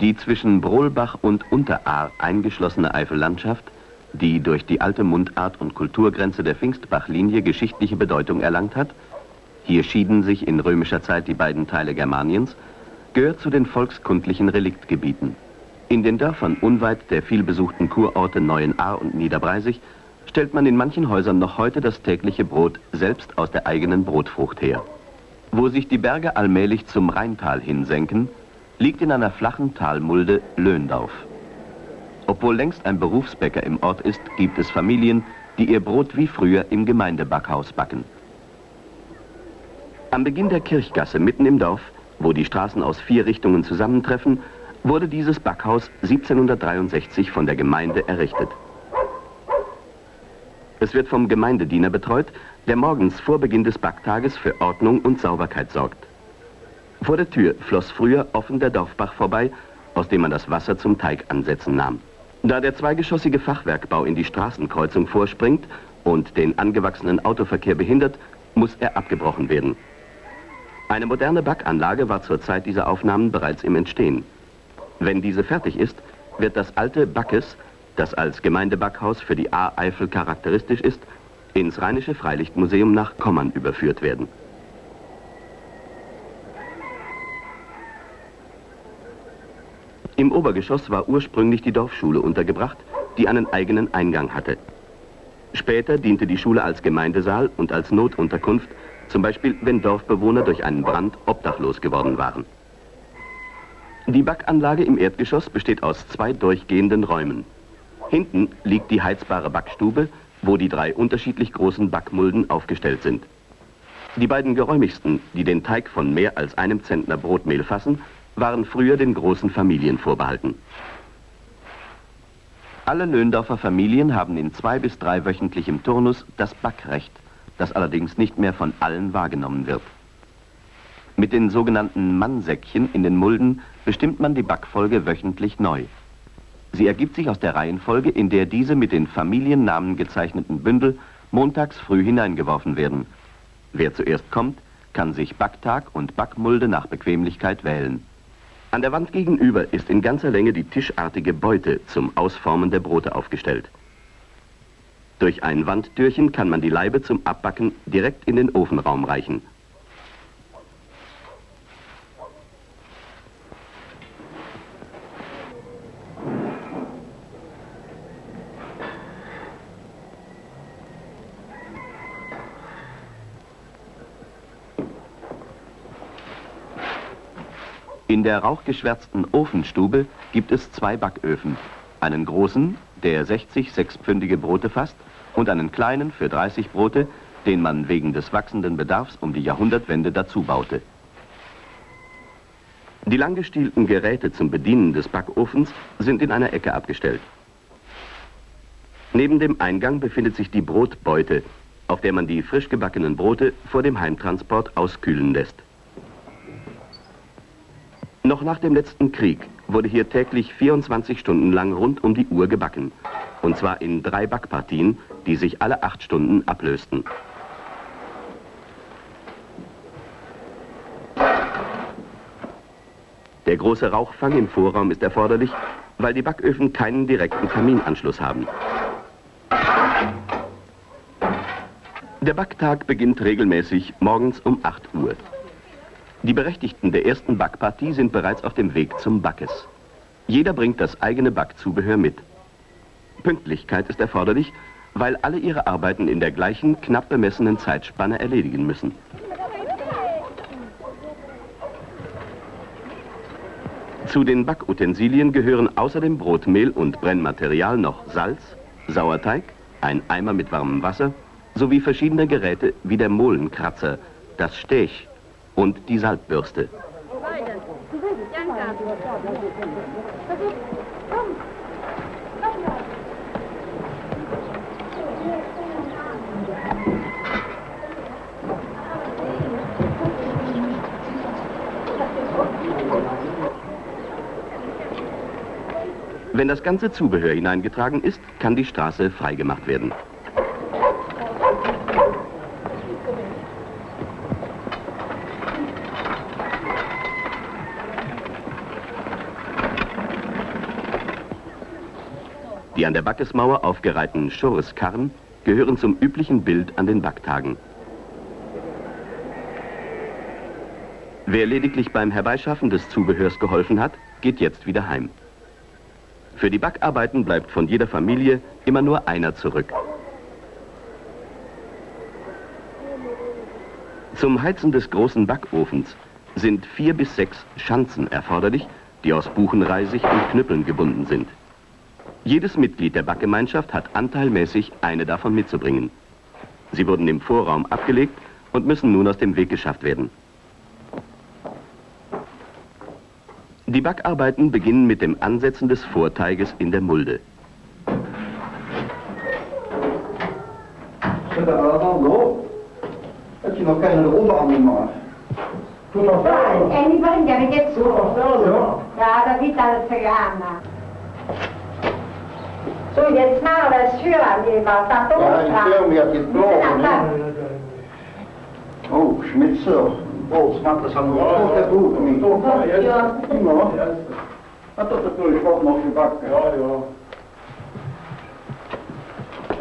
Die zwischen Brohlbach und Unteraar eingeschlossene Eifellandschaft, die durch die alte Mundart und Kulturgrenze der Pfingstbachlinie geschichtliche Bedeutung erlangt hat, hier schieden sich in römischer Zeit die beiden Teile Germaniens, gehört zu den volkskundlichen Reliktgebieten. In den Dörfern unweit der vielbesuchten Kurorte Neuenahr und Niederbreisig stellt man in manchen Häusern noch heute das tägliche Brot selbst aus der eigenen Brotfrucht her. Wo sich die Berge allmählich zum Rheintal hinsenken, liegt in einer flachen Talmulde Löndorf. Obwohl längst ein Berufsbäcker im Ort ist, gibt es Familien, die ihr Brot wie früher im Gemeindebackhaus backen. Am Beginn der Kirchgasse mitten im Dorf, wo die Straßen aus vier Richtungen zusammentreffen, wurde dieses Backhaus 1763 von der Gemeinde errichtet. Es wird vom Gemeindediener betreut, der morgens vor Beginn des Backtages für Ordnung und Sauberkeit sorgt. Vor der Tür floss früher offen der Dorfbach vorbei, aus dem man das Wasser zum Teig ansetzen nahm. Da der zweigeschossige Fachwerkbau in die Straßenkreuzung vorspringt und den angewachsenen Autoverkehr behindert, muss er abgebrochen werden. Eine moderne Backanlage war zur Zeit dieser Aufnahmen bereits im Entstehen. Wenn diese fertig ist, wird das alte Backes, das als Gemeindebackhaus für die A-Eifel charakteristisch ist, ins Rheinische Freilichtmuseum nach Kommern überführt werden. Im Obergeschoss war ursprünglich die Dorfschule untergebracht, die einen eigenen Eingang hatte. Später diente die Schule als Gemeindesaal und als Notunterkunft, zum Beispiel wenn Dorfbewohner durch einen Brand obdachlos geworden waren. Die Backanlage im Erdgeschoss besteht aus zwei durchgehenden Räumen. Hinten liegt die heizbare Backstube, wo die drei unterschiedlich großen Backmulden aufgestellt sind. Die beiden geräumigsten, die den Teig von mehr als einem Zentner Brotmehl fassen, waren früher den großen Familien vorbehalten. Alle Löndorfer Familien haben in zwei bis drei wöchentlichem Turnus das Backrecht, das allerdings nicht mehr von allen wahrgenommen wird. Mit den sogenannten Mannsäckchen in den Mulden bestimmt man die Backfolge wöchentlich neu. Sie ergibt sich aus der Reihenfolge, in der diese mit den Familiennamen gezeichneten Bündel montags früh hineingeworfen werden. Wer zuerst kommt, kann sich Backtag und Backmulde nach Bequemlichkeit wählen. An der Wand gegenüber ist in ganzer Länge die tischartige Beute zum Ausformen der Brote aufgestellt. Durch ein Wandtürchen kann man die Laibe zum Abbacken direkt in den Ofenraum reichen. In der rauchgeschwärzten Ofenstube gibt es zwei Backöfen. Einen großen, der 60 sechspfündige Brote fasst, und einen kleinen für 30 Brote, den man wegen des wachsenden Bedarfs um die Jahrhundertwende dazu baute. Die langgestielten Geräte zum Bedienen des Backofens sind in einer Ecke abgestellt. Neben dem Eingang befindet sich die Brotbeute, auf der man die frisch gebackenen Brote vor dem Heimtransport auskühlen lässt. Noch nach dem letzten Krieg wurde hier täglich 24 Stunden lang rund um die Uhr gebacken. Und zwar in drei Backpartien, die sich alle acht Stunden ablösten. Der große Rauchfang im Vorraum ist erforderlich, weil die Backöfen keinen direkten Kaminanschluss haben. Der Backtag beginnt regelmäßig morgens um 8 Uhr. Die Berechtigten der ersten Backpartie sind bereits auf dem Weg zum Backes. Jeder bringt das eigene Backzubehör mit. Pünktlichkeit ist erforderlich, weil alle ihre Arbeiten in der gleichen, knapp bemessenen Zeitspanne erledigen müssen. Zu den Backutensilien gehören außer dem Brotmehl und Brennmaterial noch Salz, Sauerteig, ein Eimer mit warmem Wasser sowie verschiedene Geräte wie der Mohlenkratzer, das Stech und die Salbbürste. Wenn das ganze Zubehör hineingetragen ist, kann die Straße freigemacht werden. An der Backesmauer aufgereihten Schurreskarren gehören zum üblichen Bild an den Backtagen. Wer lediglich beim Herbeischaffen des Zubehörs geholfen hat, geht jetzt wieder heim. Für die Backarbeiten bleibt von jeder Familie immer nur einer zurück. Zum Heizen des großen Backofens sind vier bis sechs Schanzen erforderlich, die aus Buchenreisig und Knüppeln gebunden sind. Jedes Mitglied der Backgemeinschaft hat anteilmäßig eine davon mitzubringen. Sie wurden im Vorraum abgelegt und müssen nun aus dem Weg geschafft werden. Die Backarbeiten beginnen mit dem Ansetzen des Vorteiges in der Mulde. Mi prendere che tu? Ja, da vita Zigana. So, jetzt mal das Führerleber, da Ja, ich höre mir die Blauen, ne? Oh, Schmitzer. Våldsmatt, das haben wir auch der Buch mit. Ja. Ja. Jag tror att du har fått något i backen. Ja, ja.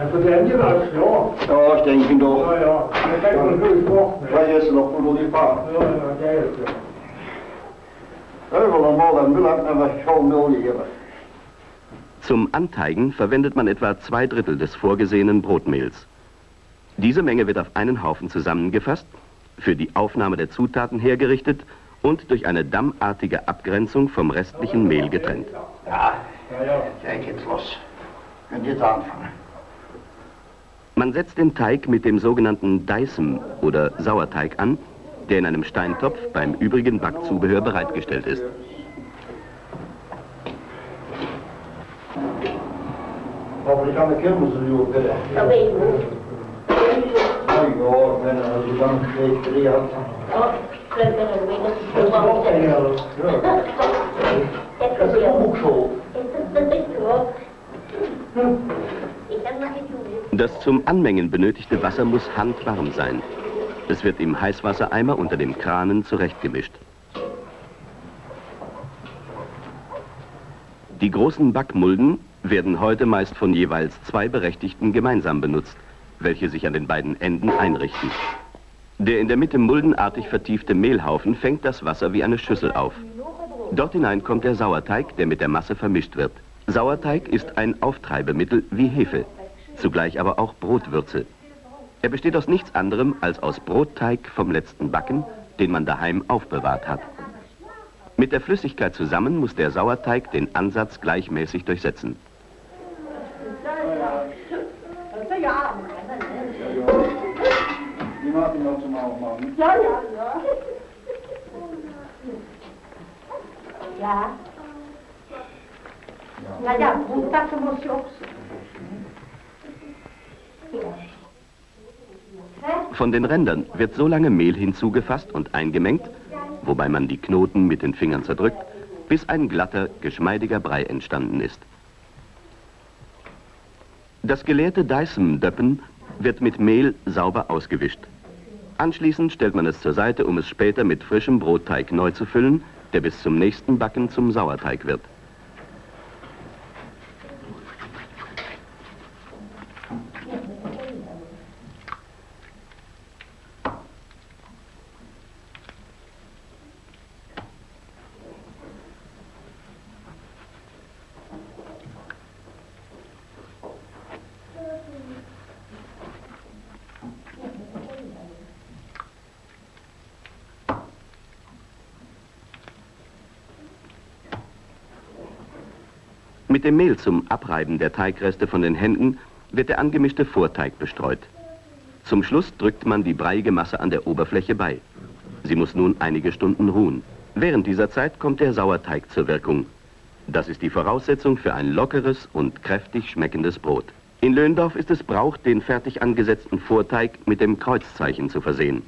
Also den jeweils, ja. Ja, ich denke doch. Ja, ja. Det kan man gå bort med. Vad är det som får du på? Ja, ja, det är det. Överland var den belagt med tjolmolje. Zum Anteigen verwendet man etwa zwei Drittel des vorgesehenen Brotmehls. Diese Menge wird auf einen Haufen zusammengefasst, für die Aufnahme der Zutaten hergerichtet und durch eine dammartige Abgrenzung vom restlichen Mehl getrennt. Ja, Ja, geht's los. Könnt jetzt anfangen. Man setzt den Teig mit dem sogenannten Deisem oder Sauerteig an, der in einem Steintopf beim übrigen Backzubehör bereitgestellt ist. Alltså. Ja, glömde nog min Det är bort det Det här. Ja. Jag ska få också. Ich kann mal nicht tun. Das zum Anmengen benötigte Wasser muss handwarm sein. Es wird im Heißwassereimer unter dem Kranen zurechtgemischt. Die großen Backmulden werden heute meist von jeweils zwei Berechtigten gemeinsam benutzt, welche sich an den beiden Enden einrichten. Der in der Mitte muldenartig vertiefte Mehlhaufen fängt das Wasser wie eine Schüssel auf. Dort hinein kommt der Sauerteig, der mit der Masse vermischt wird. Sauerteig ist ein Auftreibemittel wie Hefe, zugleich aber auch Brotwürze. Er besteht aus nichts anderem als aus Brotteig vom letzten Backen, den man daheim aufbewahrt hat. Mit der Flüssigkeit zusammen muss der Sauerteig den Ansatz gleichmäßig durchsetzen. Von den Rändern wird so lange Mehl hinzugefasst und eingemengt, wobei man die Knoten mit den Fingern zerdrückt, bis ein glatter, geschmeidiger Brei entstanden ist. Das geleerte Dyson-Döppen wird mit Mehl sauber ausgewischt. Anschließend stellt man es zur Seite, um es später mit frischem Brotteig neu zu füllen, der bis zum nächsten Backen zum Sauerteig wird. Dem Mehl zum Abreiben der Teigreste von den Händen wird der angemischte Vorteig bestreut. Zum Schluss drückt man die breiige Masse an der Oberfläche bei. Sie muss nun einige Stunden ruhen. Während dieser Zeit kommt der Sauerteig zur Wirkung. Das ist die Voraussetzung für ein lockeres und kräftig schmeckendes Brot. In Löndorf ist es Brauch, den fertig angesetzten Vorteig mit dem Kreuzzeichen zu versehen.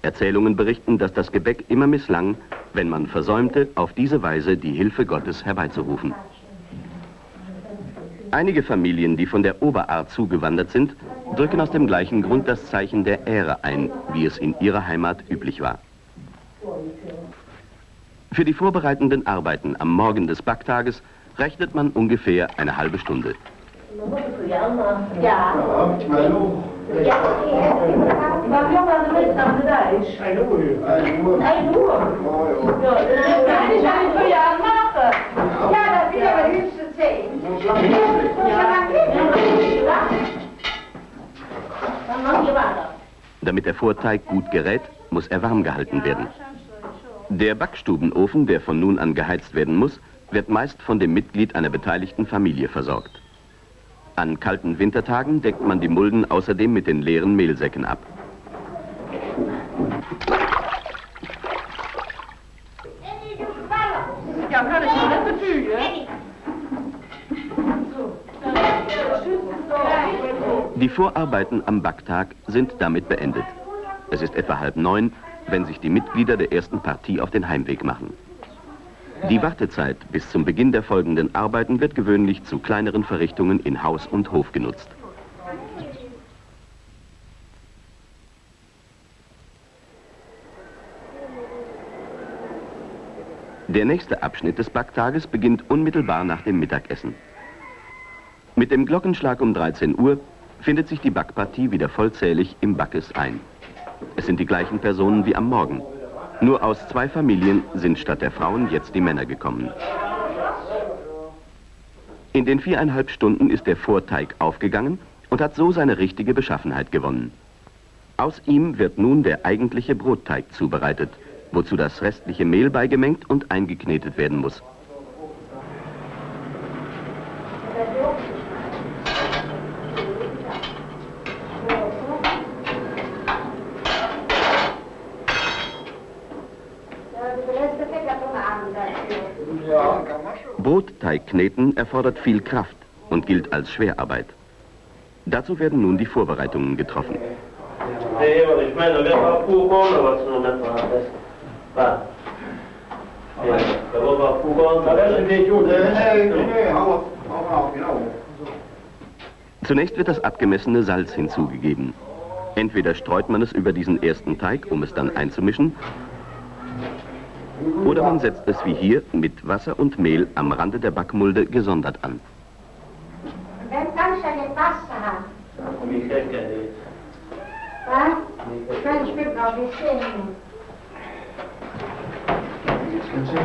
Erzählungen berichten, dass das Gebäck immer misslang, wenn man versäumte, auf diese Weise die Hilfe Gottes herbeizurufen. Einige Familien, die von der Oberart zugewandert sind, drücken aus dem gleichen Grund das Zeichen der Ehre ein, wie es in ihrer Heimat üblich war. Für die vorbereitenden Arbeiten am Morgen des Backtages rechnet man ungefähr eine halbe Stunde. Ja. Ja, mijn oog. Ja. Damit der Vorteig gut gerät, muss er warm gehalten werden. Der Backstubenofen, der von nun an geheizt werden muss, wird meist von dem Mitglied einer beteiligten Familie versorgt. An kalten Wintertagen deckt man die Mulden außerdem mit den leeren Mehlsäcken ab. Ja, kan ik Die Vorarbeiten am Backtag sind damit beendet. Es ist etwa halb neun, wenn sich die Mitglieder der ersten Partie auf den Heimweg machen. Die Wartezeit bis zum Beginn der folgenden Arbeiten wird gewöhnlich zu kleineren Verrichtungen in Haus und Hof genutzt. Der nächste Abschnitt des Backtages beginnt unmittelbar nach dem Mittagessen. Mit dem Glockenschlag um 13 Uhr findet sich die Backpartie wieder vollzählig im Backes ein. Es sind die gleichen Personen wie am Morgen. Nur aus zwei Familien sind statt der Frauen jetzt die Männer gekommen. In den viereinhalb Stunden ist der Vorteig aufgegangen und hat so seine richtige Beschaffenheit gewonnen. Aus ihm wird nun der eigentliche Brotteig zubereitet, wozu das restliche Mehl beigemengt und eingeknetet werden muss. Brotteigkneten erfordert viel Kraft und gilt als Schwerarbeit. Dazu werden nun die Vorbereitungen getroffen. Zunächst wird das abgemessene Salz hinzugegeben. Entweder streut man es über diesen ersten Teig, um es dann einzumischen, oder man setzt es wie hier mit Wasser und Mehl am Rande der Backmulde gesondert an. Ben kan je je pasta gaan? Niet gek, hè, dit. Hè? Kan je spelen nog weer zingen?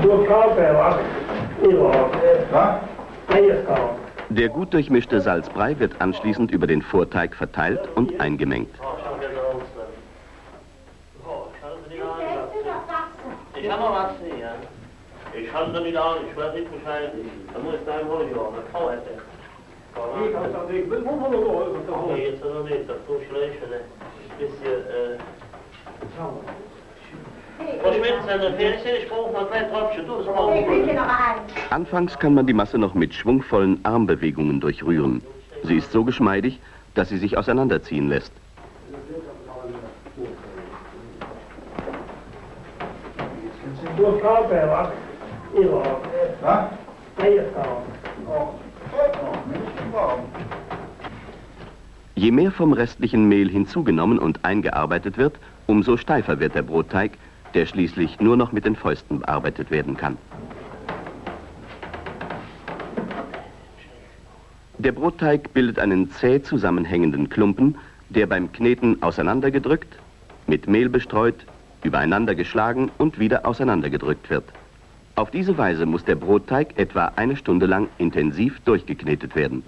Nur Kahlbeer, was? Ihrer. Wat? Eierskaal. Der gut durchmischte Salzbrei wird anschließend über den Vorteig verteilt und eingemengt. Sehen, ja. Ich halte da nicht an, ich weiß nicht Bescheid. Da muss ich da im Holz jagen, das kann ich nicht. Ik had dat ik wil wel wel Nee, jetzt noch nicht, das ist so schlecht, ne. Bisschen, äh... Anfangs kann man die Masse noch mit schwungvollen Armbewegungen durchrühren. Sie ist so geschmeidig, dass sie sich auseinanderziehen lässt. Nur Kahlbeer, was? Ihrer. Wat? Eierskaal. Oh, goed nog. Dat is warm. Je mehr vom restlichen Mehl hinzugenommen und eingearbeitet wird, umso steifer wird der Brotteig, der schließlich nur noch mit den Fäusten bearbeitet werden kann. Der Brotteig bildet einen zäh zusammenhängenden Klumpen, der beim Kneten auseinandergedrückt, mit Mehl bestreut, übereinander geschlagen und wieder auseinandergedrückt wird. Auf diese Weise muss der Brotteig etwa eine Stunde lang intensiv durchgeknetet werden.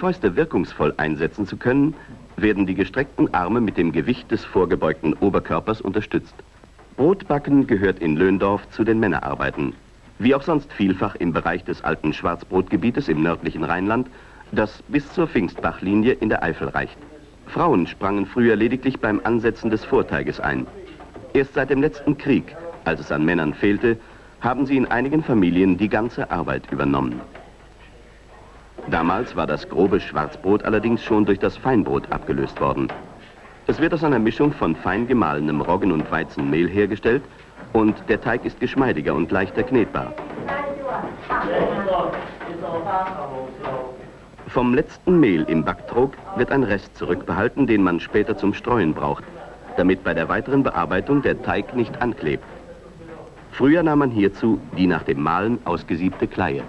Fäuste wirkungsvoll einsetzen zu können, werden die gestreckten Arme mit dem Gewicht des vorgebeugten Oberkörpers unterstützt. Brotbacken gehört in Löndorf zu den Männerarbeiten. Wie auch sonst vielfach im Bereich des alten Schwarzbrotgebietes im nördlichen Rheinland, das bis zur Pfingstbachlinie in der Eifel reicht. Frauen sprangen früher lediglich beim Ansetzen des Vorteiges ein. Erst seit dem letzten Krieg, als es an Männern fehlte, haben sie in einigen Familien die ganze Arbeit übernommen. Damals war das grobe Schwarzbrot allerdings schon durch das Feinbrot abgelöst worden. Es wird aus einer Mischung von fein gemahlenem Roggen- und Weizenmehl hergestellt und der Teig ist geschmeidiger und leichter knetbar. Vom letzten Mehl im Backtrog wird ein Rest zurückbehalten, den man später zum Streuen braucht, damit bei der weiteren Bearbeitung der Teig nicht anklebt. Früher nahm man hierzu die nach dem Mahlen ausgesiebte Kleie.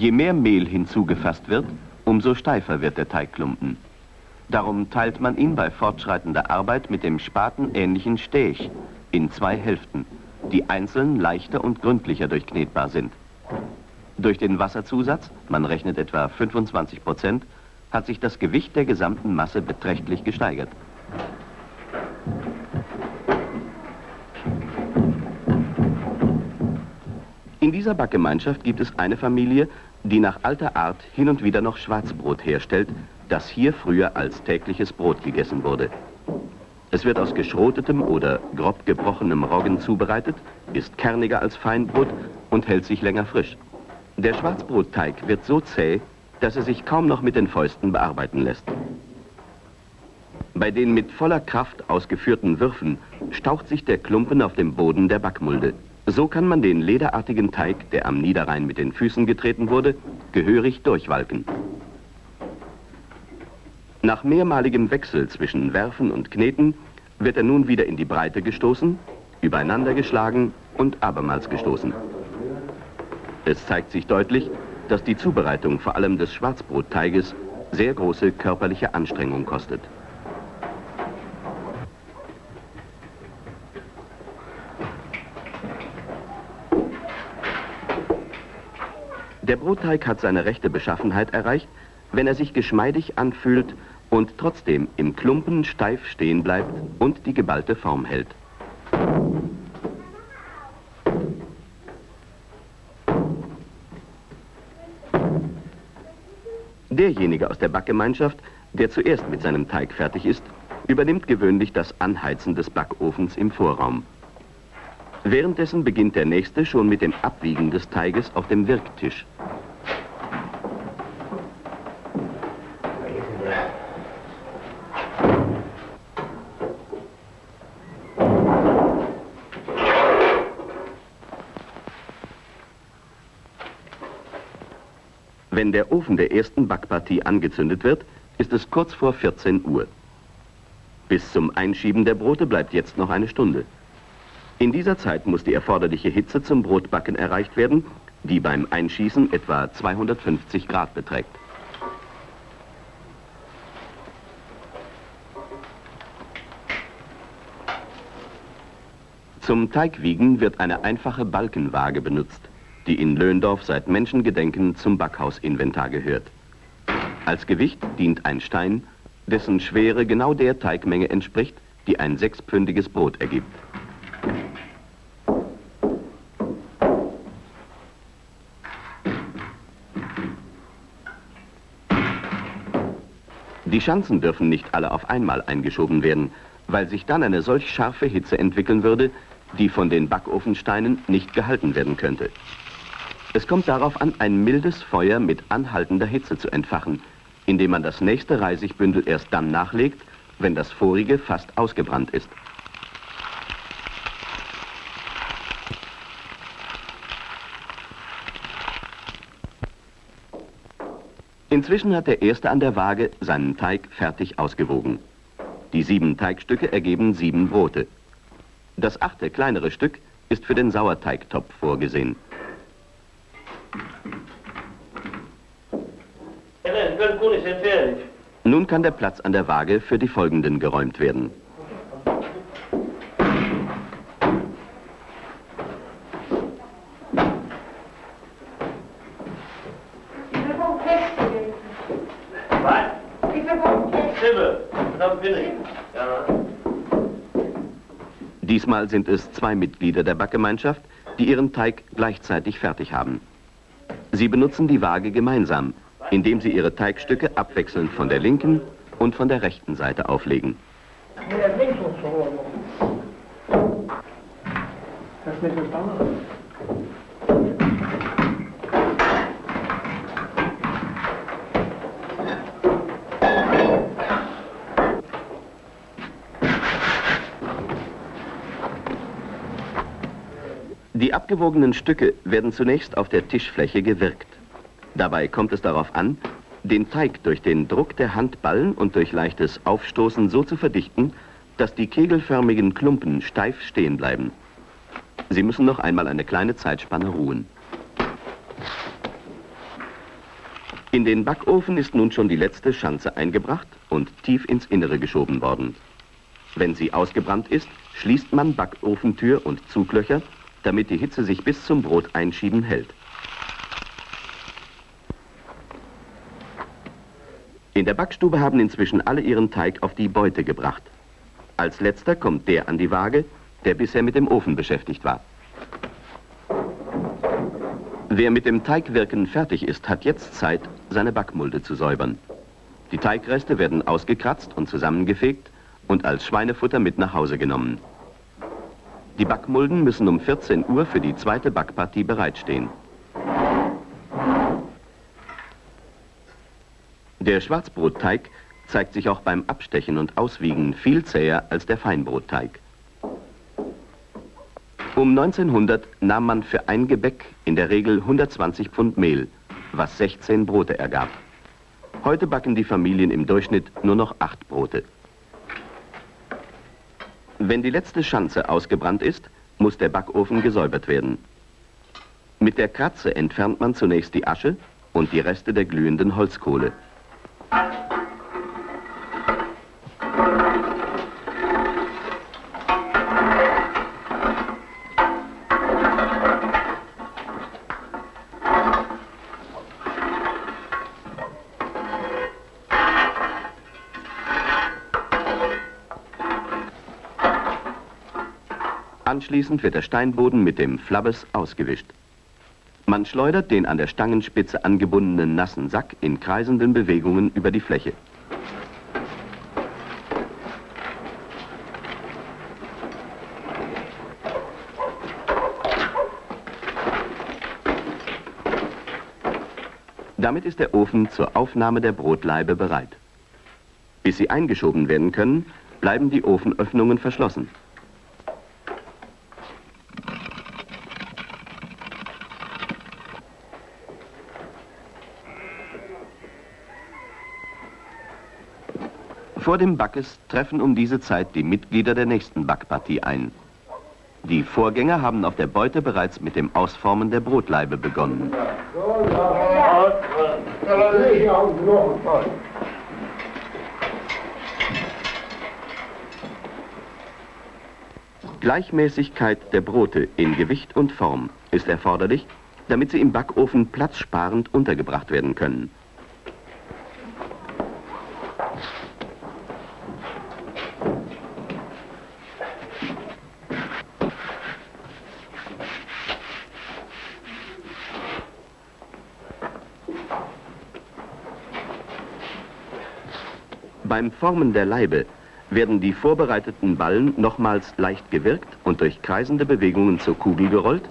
Je mehr Mehl hinzugefasst wird, umso steifer wird der Teigklumpen. Darum teilt man ihn bei fortschreitender Arbeit mit dem spatenähnlichen Stech in zwei Hälften, die einzeln leichter und gründlicher durchknetbar sind. Durch den Wasserzusatz, man rechnet etwa 25 Prozent, hat sich das Gewicht der gesamten Masse beträchtlich gesteigert. In dieser Backgemeinschaft gibt es eine Familie, die nach alter Art hin und wieder noch Schwarzbrot herstellt, das hier früher als tägliches Brot gegessen wurde. Es wird aus geschrotetem oder grob gebrochenem Roggen zubereitet, ist kerniger als Feinbrot und hält sich länger frisch. Der Schwarzbrotteig wird so zäh, dass er sich kaum noch mit den Fäusten bearbeiten lässt. Bei den mit voller Kraft ausgeführten Würfen staucht sich der Klumpen auf dem Boden der Backmulde. So kann man den lederartigen Teig, der am Niederrhein mit den Füßen getreten wurde, gehörig durchwalken. Nach mehrmaligem Wechsel zwischen Werfen und Kneten wird er nun wieder in die Breite gestoßen, übereinander geschlagen und abermals gestoßen. Es zeigt sich deutlich, dass die Zubereitung vor allem des Schwarzbrotteiges sehr große körperliche Anstrengung kostet. Der Brotteig hat seine rechte Beschaffenheit erreicht, wenn er sich geschmeidig anfühlt und trotzdem im Klumpen steif stehen bleibt und die geballte Form hält. Derjenige aus der Backgemeinschaft, der zuerst mit seinem Teig fertig ist, übernimmt gewöhnlich das Anheizen des Backofens im Vorraum. Währenddessen beginnt der Nächste schon mit dem Abwiegen des Teiges auf dem Wirktisch. Wenn der Ofen der ersten Backpartie angezündet wird, ist es kurz vor 14 Uhr. Bis zum Einschieben der Brote bleibt jetzt noch eine Stunde. In dieser Zeit muss die erforderliche Hitze zum Brotbacken erreicht werden, die beim Einschießen etwa 250 Grad beträgt. Zum Teigwiegen wird eine einfache Balkenwaage benutzt die in Löhndorf seit Menschengedenken zum Backhausinventar gehört. Als Gewicht dient ein Stein, dessen Schwere genau der Teigmenge entspricht, die ein sechspfündiges Brot ergibt. Die Schanzen dürfen nicht alle auf einmal eingeschoben werden, weil sich dann eine solch scharfe Hitze entwickeln würde, die von den Backofensteinen nicht gehalten werden könnte. Es kommt darauf an, ein mildes Feuer mit anhaltender Hitze zu entfachen, indem man das nächste Reisigbündel erst dann nachlegt, wenn das vorige fast ausgebrannt ist. Inzwischen hat der Erste an der Waage seinen Teig fertig ausgewogen. Die sieben Teigstücke ergeben sieben Brote. Das achte kleinere Stück ist für den Sauerteigtopf vorgesehen. Nun kann der Platz an der Waage für die folgenden geräumt werden. Diesmal sind es zwei Mitglieder der Backgemeinschaft, die ihren Teig gleichzeitig fertig haben. Sie benutzen die Waage gemeinsam, indem sie ihre Teigstücke abwechselnd von der linken und von der rechten Seite auflegen. Hast du nicht verstanden? Die abgewogenen Stücke werden zunächst auf der Tischfläche gewirkt. Dabei kommt es darauf an, den Teig durch den Druck der Handballen und durch leichtes Aufstoßen so zu verdichten, dass die kegelförmigen Klumpen steif stehen bleiben. Sie müssen noch einmal eine kleine Zeitspanne ruhen. In den Backofen ist nun schon die letzte Schanze eingebracht und tief ins Innere geschoben worden. Wenn sie ausgebrannt ist, schließt man Backofentür und Zuglöcher, damit die Hitze sich bis zum Brot einschieben hält. In der Backstube haben inzwischen alle ihren Teig auf die Beute gebracht. Als letzter kommt der an die Waage, der bisher mit dem Ofen beschäftigt war. Wer mit dem Teigwirken fertig ist, hat jetzt Zeit, seine Backmulde zu säubern. Die Teigreste werden ausgekratzt und zusammengefegt und als Schweinefutter mit nach Hause genommen. Die Backmulden müssen um 14 Uhr für die zweite Backpartie bereitstehen. Der Schwarzbrotteig zeigt sich auch beim Abstechen und Auswiegen viel zäher als der Feinbrotteig. Um 1900 nahm man für ein Gebäck in der Regel 120 Pfund Mehl, was 16 Brote ergab. Heute backen die Familien im Durchschnitt nur noch acht Brote. Wenn die letzte Schanze ausgebrannt ist, muss der Backofen gesäubert werden. Mit der Kratze entfernt man zunächst die Asche und die Reste der glühenden Holzkohle. Anschließend wird der Steinboden mit dem Flabbes ausgewischt. Man schleudert den an der Stangenspitze angebundenen nassen Sack in kreisenden Bewegungen über die Fläche. Damit ist der Ofen zur Aufnahme der Brotlaibe bereit. Bis sie eingeschoben werden können, bleiben die Ofenöffnungen verschlossen. Vor dem Backes treffen um diese Zeit die Mitglieder der nächsten Backpartie ein. Die Vorgänger haben auf der Beute bereits mit dem Ausformen der Brotlaibe begonnen. Gleichmäßigkeit der Brote in Gewicht und Form ist erforderlich, damit sie im Backofen platzsparend untergebracht werden können. Beim Formen der Leibe werden die vorbereiteten Ballen nochmals leicht gewirkt und durch kreisende Bewegungen zur Kugel gerollt,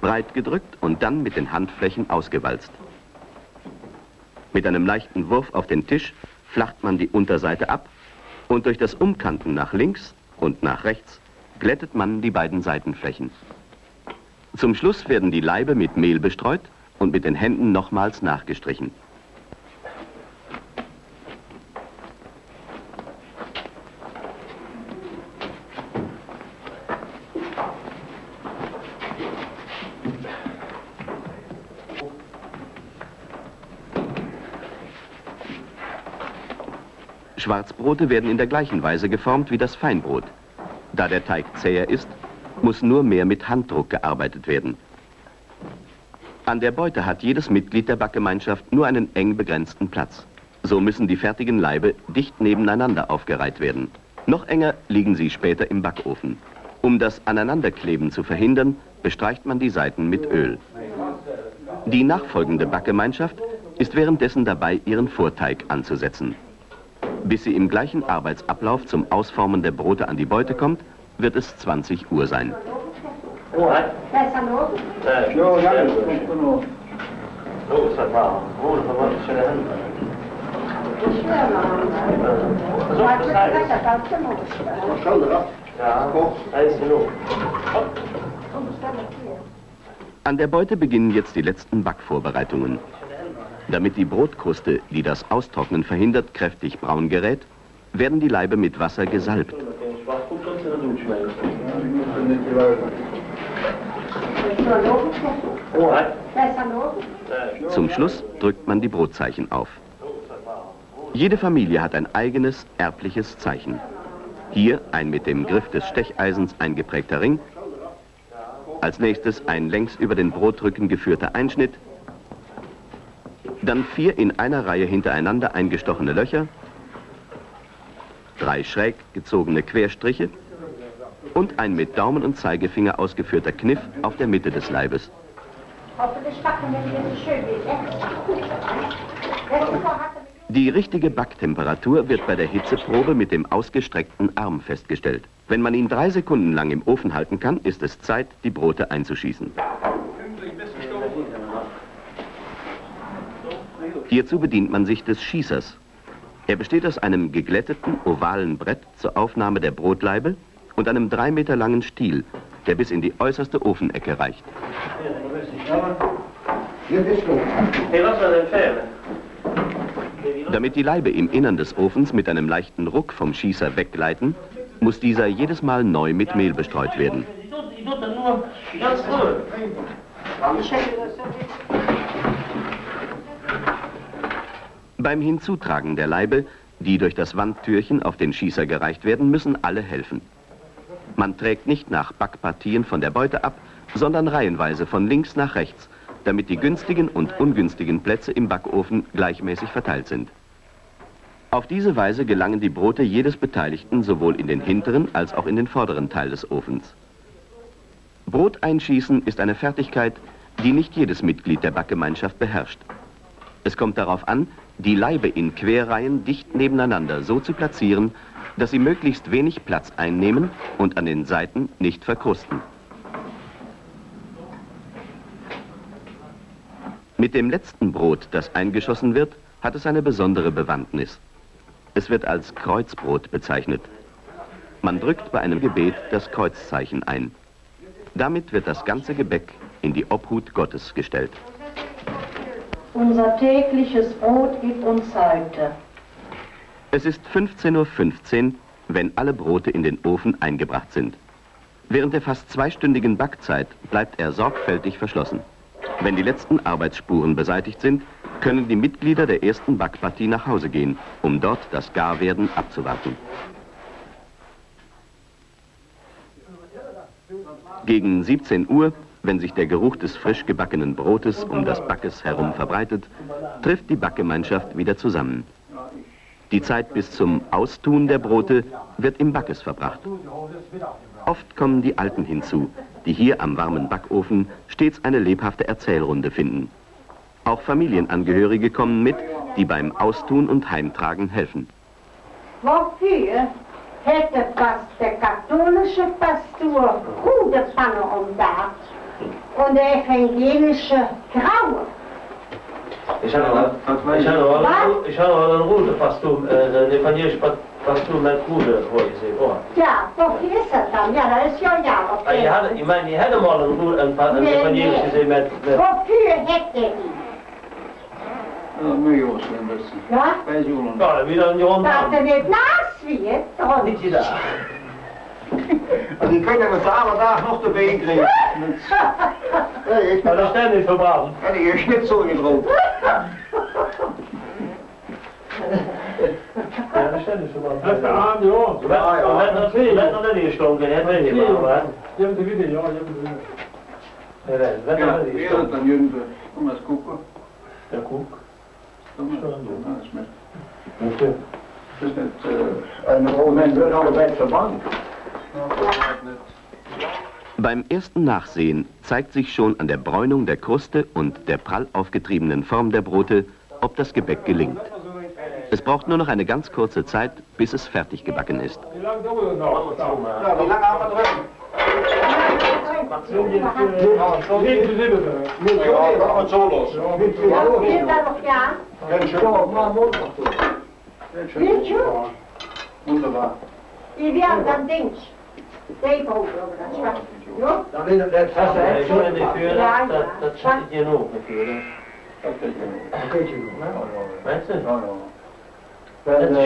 breit gedrückt und dann mit den Handflächen ausgewalzt. Mit einem leichten Wurf auf den Tisch flacht man die Unterseite ab und durch das Umkanten nach links und nach rechts glättet man die beiden Seitenflächen. Zum Schluss werden die Leibe mit Mehl bestreut und mit den Händen nochmals nachgestrichen. Schwarzbrote werden in der gleichen Weise geformt wie das Feinbrot. Da der Teig zäher ist, muss nur mehr mit Handdruck gearbeitet werden. An der Beute hat jedes Mitglied der Backgemeinschaft nur einen eng begrenzten Platz. So müssen die fertigen Leibe dicht nebeneinander aufgereiht werden. Noch enger liegen sie später im Backofen. Um das Aneinanderkleben zu verhindern, bestreicht man die Seiten mit Öl. Die nachfolgende Backgemeinschaft ist währenddessen dabei, ihren Vorteig anzusetzen. Bis sie im gleichen Arbeitsablauf zum Ausformen der Brote an die Beute kommt, wird es 20 Uhr sein. An der Beute beginnen jetzt die letzten Backvorbereitungen. Damit die Brotkruste, die das Austrocknen verhindert, kräftig braun gerät, werden die Laibe mit Wasser gesalbt. Zum Schluss drückt man die Brotzeichen auf. Jede Familie hat ein eigenes, erbliches Zeichen. Hier ein mit dem Griff des Stecheisens eingeprägter Ring. Als nächstes ein längs über den Brotrücken geführter Einschnitt. Dann vier in einer Reihe hintereinander eingestochene Löcher. Drei schräg gezogene Querstriche. Und ein mit Daumen und Zeigefinger ausgeführter Kniff auf der Mitte des Leibes. Die richtige Backtemperatur wird bei der Hitzeprobe mit dem ausgestreckten Arm festgestellt. Wenn man ihn drei Sekunden lang im Ofen halten kann, ist es Zeit, die Brote einzuschießen. Hierzu bedient man sich des Schießers. Er besteht aus einem geglätteten, ovalen Brett zur Aufnahme der Brotlaibe und einem drei Meter langen Stiel, der bis in die äußerste Ofenecke reicht. Damit die Laibe im Innern des Ofens mit einem leichten Ruck vom Schießer weggleiten, muss dieser jedes Mal neu mit Mehl bestreut werden. Ich tog den nur ganz früh. Beim Hinzutragen der Laibe, die durch das Wandtürchen auf den Schießer gereicht werden, müssen alle helfen. Man trägt nicht nach Backpartien von der Beute ab, sondern reihenweise von links nach rechts, damit die günstigen und ungünstigen Plätze im Backofen gleichmäßig verteilt sind. Auf diese Weise gelangen die Brote jedes Beteiligten sowohl in den hinteren als auch in den vorderen Teil des Ofens. Brot einschießen ist eine Fertigkeit, die nicht jedes Mitglied der Backgemeinschaft beherrscht. Es kommt darauf an, die Laibe in Querreihen dicht nebeneinander so zu platzieren, dass sie möglichst wenig Platz einnehmen und an den Seiten nicht verkrusten. Mit dem letzten Brot, das eingeschossen wird, hat es eine besondere Bewandtnis. Es wird als Kreuzbrot bezeichnet. Man drückt bei einem Gebet das Kreuzzeichen ein. Damit wird das ganze Gebäck in die Obhut Gottes gestellt. Unser tägliches Brot gib uns heute. Es ist 15.15 Uhr, wenn alle Brote in den Ofen eingebracht sind. Während der fast zweistündigen Backzeit bleibt er sorgfältig verschlossen. Wenn die letzten Arbeitsspuren beseitigt sind, können die Mitglieder der ersten Backpartie nach Hause gehen, um dort das Garwerden abzuwarten. Gegen 17 Uhr, wenn sich der Geruch des frisch gebackenen Brotes um das Backes herum verbreitet, trifft die Backgemeinschaft wieder zusammen. Die Zeit bis zum Austun der Brote wird im Backes verbracht. Oft kommen die Alten hinzu, die hier am warmen Backofen stets eine lebhafte Erzählrunde finden. Auch Familienangehörige kommen mit, die beim Austun und Heimtragen helfen. Wofür hätte fast der katholische Pastor Rudepanne umdacht und der evangelische Graue? Ich habe noch, ich habe noch, ich habe noch einen Rude fast um, äh, evangelisch fast um mit Rude, wo ich sehe. Oh. Ja, wofür ist er dann? Ja, das ist ja ja. Ah, ich hatte, ich meine, ich hätte mal einen Rude, ein, ein Nee, evangelisch nee. gesehen mit, mit Wofür hätte er ihn? Ja, mycket år sedan bäst. Ja? Vad är julen? ja, wieder ein Jahr Dass er Mann. nicht nachsieht? Und Nicht En die kunnen we alle dagen nog te been krijgen. Hey, ik ben dat is niet verbaasd. En die is niet zo. Ja, dat is verbaasd. Let aan, is Let, ja, ja. Dat is twee, Dat is die dat hè, weet je ja, hè. Je de video, ja, je hebt de video. Dat is die stoken. Ja, dan jullie, kom eens koeken. Ja, koek. Dat is met... Dat is met... En op het moment allebei verbannen. Beim ersten Nachsehen zeigt sich schon an der Bräunung der Kruste und der prall aufgetriebenen Form der Brote, ob das Gebäck gelingt. Es braucht nur noch eine ganz kurze Zeit, bis es fertig gebacken ist. Wie lange dauert noch? Ja, wie lange haben wir drin? Inklusive det. Ja, dat gaat zeepoten. Ja, dat is het. Ja, dat, dat zit nog. Dat zit hier nog. Dat zit hier nog. Mensen? Ja. Dat is.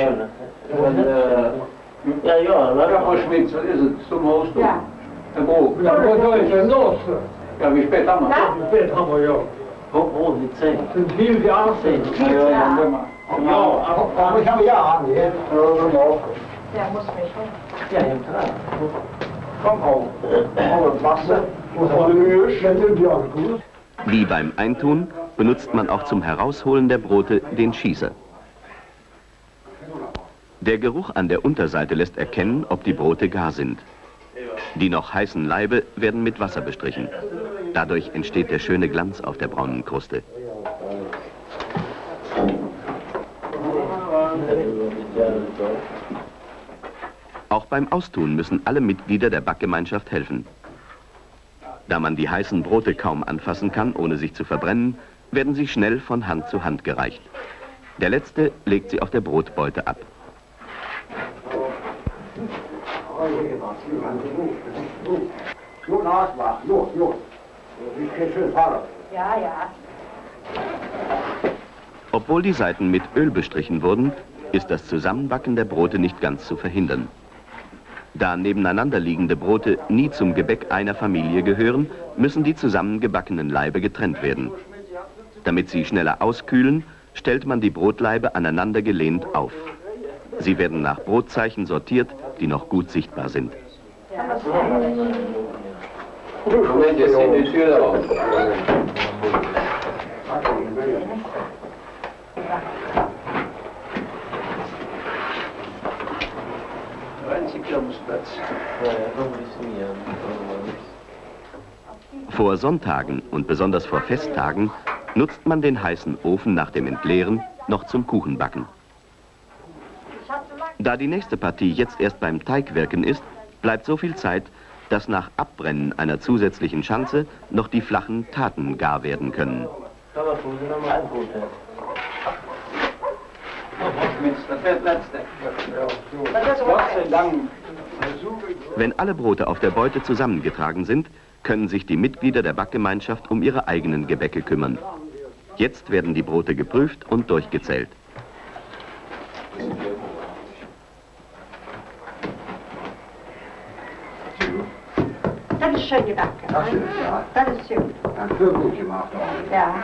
Ja, ja. lekker ist? Zum Ja. Ja. Ja, wie spät haben wir? Wie ja. Wo, wo, die 10? zijn die 18. Ja, ja, ja. Ja, aber ich habe ja an, ja. Ja. Ja. Wie beim Eintun benutzt man auch zum Herausholen der Brote den Schießer. Der Geruch an der Unterseite lässt erkennen, ob die Brote gar sind. Die noch heißen Laibe werden mit Wasser bestrichen. Dadurch entsteht der schöne Glanz auf der braunen Kruste. Auch beim Austun müssen alle Mitglieder der Backgemeinschaft helfen. Da man die heißen Brote kaum anfassen kann, ohne sich zu verbrennen, werden sie schnell von Hand zu Hand gereicht. Der letzte legt sie auf der Brotbeute ab. Ja, ja. Obwohl die Seiten mit Öl bestrichen wurden, ist das Zusammenbacken der Brote nicht ganz zu verhindern. Da nebeneinander liegende Brote nie zum Gebäck einer Familie gehören, müssen die zusammengebackenen Laibe getrennt werden. Damit sie schneller auskühlen, stellt man die Brotlaibe aneinander gelehnt auf. Sie werden nach Brotzeichen sortiert, die noch gut sichtbar sind. Ja, aan. Vor Sonntagen und besonders vor Festtagen nutzt man den heißen Ofen nach dem Entleeren noch zum Kuchenbacken. Da die nächste Partie jetzt erst beim Teigwirken ist, bleibt so viel Zeit, dass nach Abbrennen einer zusätzlichen Schanze noch die flachen Taten gar werden können. Das wäre das letzte. Gott sei. Dank. Wenn alle Brote auf der Beute zusammengetragen sind, können sich die Mitglieder der Backgemeinschaft um ihre eigenen Gebäcke kümmern. Jetzt werden die Brote geprüft und durchgezählt. Dat is schön gebakken. Das ist, ja. Dat is goed. Ein für gut gemacht. Ja.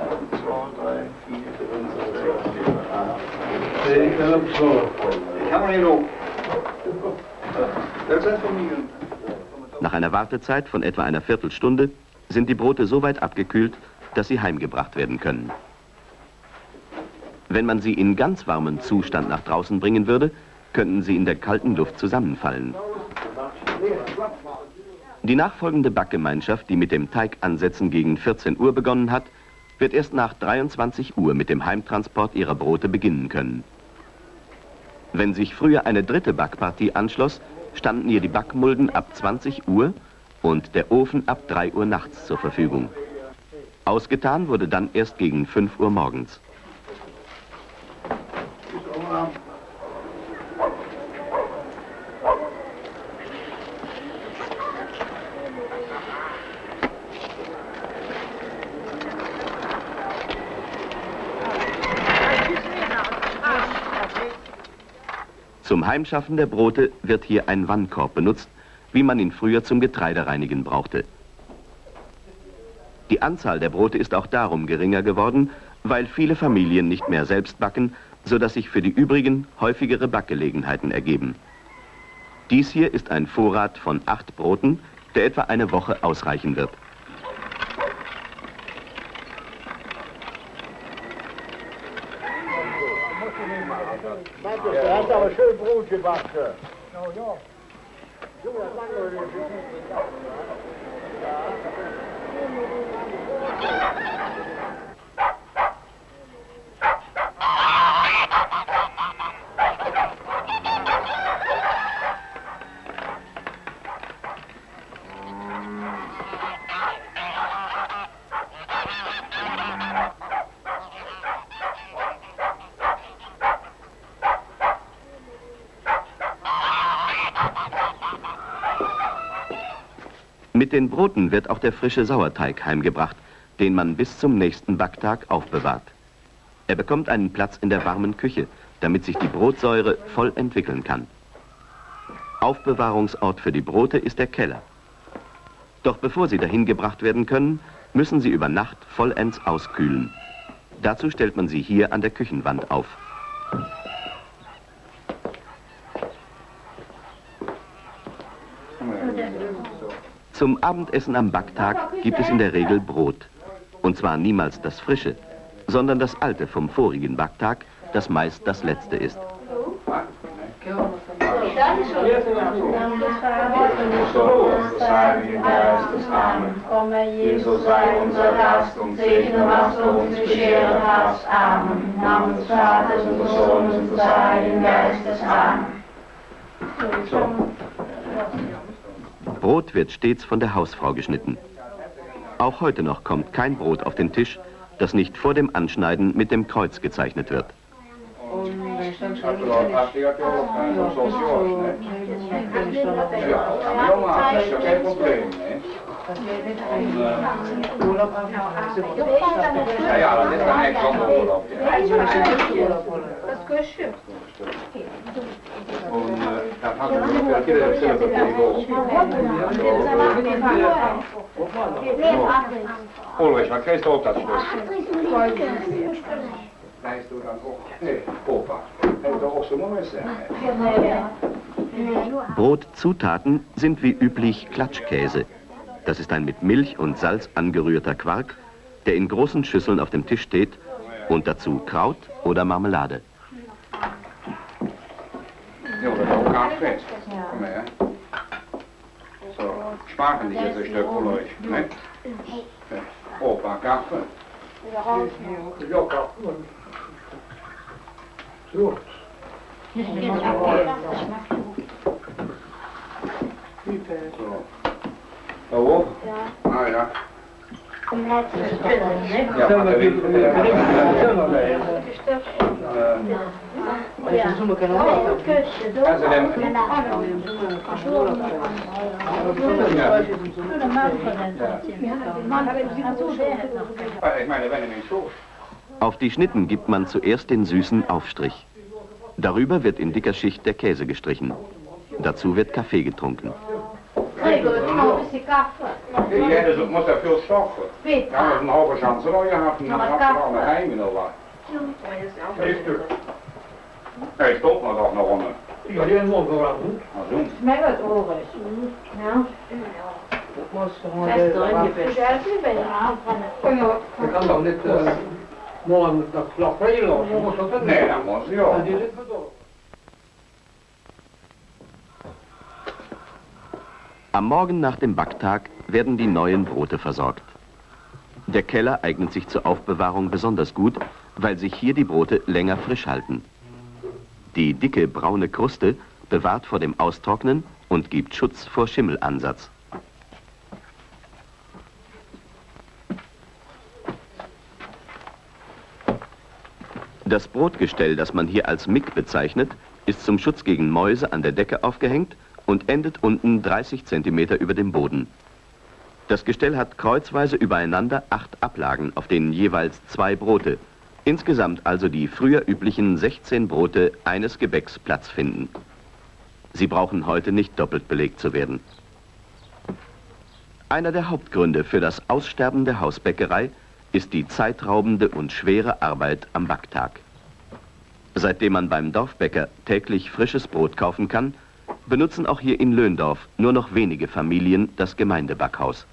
1, 2, 3, 4, 5, Nach einer Wartezeit von etwa einer Viertelstunde sind die Brote so weit abgekühlt, dass sie heimgebracht werden können. Wenn man sie in ganz warmem Zustand nach draußen bringen würde, könnten sie in der kalten Luft zusammenfallen. Die nachfolgende Backgemeinschaft, die mit dem Teigansetzen gegen 14 Uhr begonnen hat, wird erst nach 23 Uhr mit dem Heimtransport ihrer Brote beginnen können. Wenn sich früher eine dritte Backpartie anschloss, standen ihr die Backmulden ab 20 Uhr und der Ofen ab 3 Uhr nachts zur Verfügung. Ausgetan wurde dann erst gegen 5 Uhr morgens. Zum Heimschaffen der Brote wird hier ein Wannkorb benutzt, wie man ihn früher zum Getreidereinigen brauchte. Die Anzahl der Brote ist auch darum geringer geworden, weil viele Familien nicht mehr selbst backen, sodass sich für die übrigen häufigere Backgelegenheiten ergeben. Dies hier ist ein Vorrat von acht Broten, der etwa eine Woche ausreichen wird. Er hat aber schön Brot gebacken. Mit den Broten wird auch der frische Sauerteig heimgebracht, den man bis zum nächsten Backtag aufbewahrt. Er bekommt einen Platz in der warmen Küche, damit sich die Brotsäure voll entwickeln kann. Aufbewahrungsort für die Brote ist der Keller. Doch bevor sie dahin gebracht werden können, müssen sie über Nacht vollends auskühlen. Dazu stellt man sie hier an der Küchenwand auf. Zum Abendessen am Backtag gibt es in der Regel Brot. Und zwar niemals das frische, sondern das alte vom vorigen Backtag, das meist das letzte ist. Jesus sei. Amen. Brot wird stets von der Hausfrau geschnitten. Auch heute noch kommt kein Brot auf den Tisch, das nicht vor dem Anschneiden mit dem Kreuz gezeichnet wird. Noch wieder selber Ulrich, wat geeft op dat stuk? Lijst du dan ook? Nee, opa. Brotzutaten sind wie üblich Klatschkäse. Das ist ein mit Milch und Salz angerührter Quark, der in großen Schüsseln auf dem Tisch steht und dazu Kraut oder Marmelade. Ja, dat ook gaat fest. Kom. So, sparen die jetzt een Stück von euch, nee, Opa, Kaffee. Ja, Kaffee. So. So. Da oben? Ja. Ah ja. Ja, maar dat is... Ja, meine, wenn ich so. Auf die Schnitten gibt man zuerst den süßen Aufstrich. Darüber wird in dicker Schicht der Käse gestrichen. Dazu wird Kaffee getrunken. Prego, Ja, het moet er veel stoffen. Weet Ja, maar een halve chance al je had, dan had je al een geheim in al wat. Twee stuk. Nee, stop maar toch nog onder. Ja, die hebben we ook wel goed. Maar doen. Mij wat Ulrich. Ja. Dat moest gewoon de Ik kan dan niet uh, morgen regelen. Je moet dat Nee, dat moet je Ja, ook. die zit bedoeld. Am Morgen nach dem Backtag werden die neuen Brote versorgt. Der Keller eignet sich zur Aufbewahrung besonders gut, weil sich hier die Brote länger frisch halten. Die dicke braune Kruste bewahrt vor dem Austrocknen und gibt Schutz vor Schimmelansatz. Das Brotgestell, das man hier als Mick bezeichnet, ist zum Schutz gegen Mäuse an der Decke aufgehängt und endet unten 30 cm über dem Boden. Das Gestell hat kreuzweise übereinander acht Ablagen, auf denen jeweils zwei Brote, insgesamt also die früher üblichen 16 Brote eines Gebäcks Platz finden. Sie brauchen heute nicht doppelt belegt zu werden. Einer der Hauptgründe für das Aussterben der Hausbäckerei ist die zeitraubende und schwere Arbeit am Backtag. Seitdem man beim Dorfbäcker täglich frisches Brot kaufen kann, benutzen auch hier in Löndorf nur noch wenige Familien das Gemeindebackhaus.